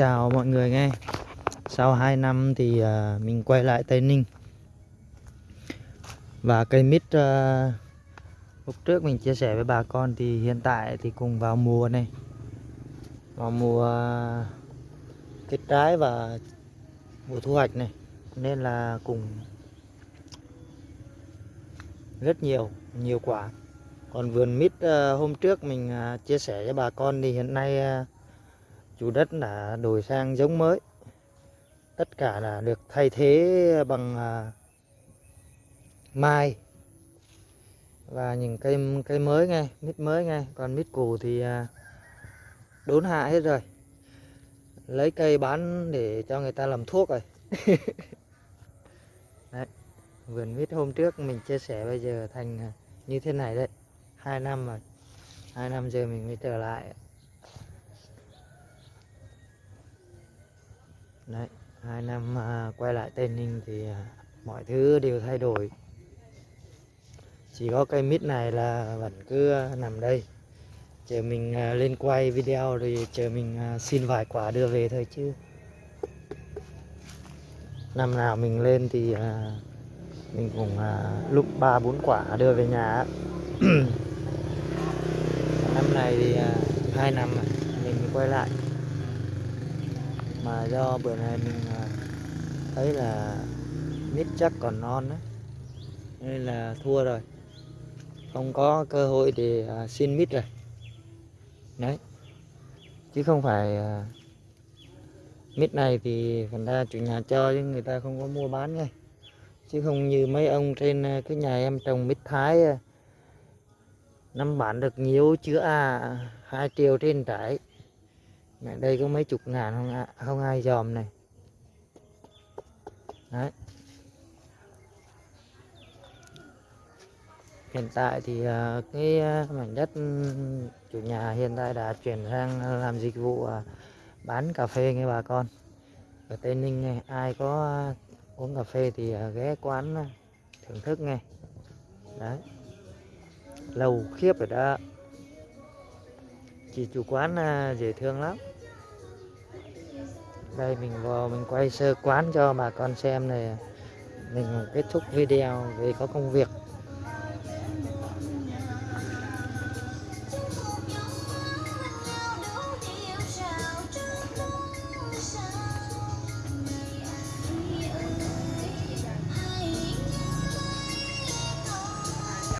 chào mọi người nghe. Sau 2 năm thì uh, mình quay lại Tây Ninh. Và cây mít uh, lúc trước mình chia sẻ với bà con thì hiện tại thì cùng vào mùa này. Vào mùa à, uh, kết trái và mùa thu hoạch này. Nên là cùng rất nhiều, nhiều quả. Còn vườn mít uh, à, hôm trước mình uh, chia sẻ với bà con thì hiện nay uh, chủ đất đã đổi sang giống mới. Tất cả là được thay thế bằng à, mai. Và những cây cây mới ngay mít mới ngay còn mít cũ thì à, đốn hạ hết rồi. Lấy cây bán để cho người ta làm thuốc rồi. Đấy vườn mít hôm trước mình chia sẻ bây giờ thành à, như thế này đấy. Hai năm rồi. Hai năm giờ mình mới trở lại. Đấy hai năm à, quay lại tây ninh thì à, mọi thứ đều thay đổi. Chỉ có cây mít này là vẫn cứ à, nằm đây. Chờ mình à, lên quay video rồi chờ mình à, xin vài quả đưa về thôi chứ. Năm nào mình lên thì à, mình cũng à, lúc ba bốn quả đưa về nhà. Năm này thì à, hai năm mình quay lại mà do bữa nay mình à, thấy là mít chắc còn non đấy nên là thua rồi. Không có cơ hội để à, xin mít rồi. Đấy. Chứ không phải à, mít này thì phần ra chủ nhà cho chứ người ta không có mua bán ngay. Chứ không như mấy ông trên cái nhà em trồng mít thái năm bán được nhiều, chứa à hai triệu trên trái Mẹ đây có mấy chục ngàn không, không ai dòm này. Đấy. Hiện tại thì à, cái à, mảnh đất ừ, chủ nhà hiện tại đã chuyển sang làm dịch vụ à, bán cà phê nghe bà con. Ở Tây Ninh này ai có uống cà phê thì ghé quán thưởng thức nghe. Đấy. Lầu khiếp rồi đó. Chị chủ quán dễ thương lắm đây, mình vào, mình quay sơ quán cho bà con xem này. Mình kết thúc video vì có công việc.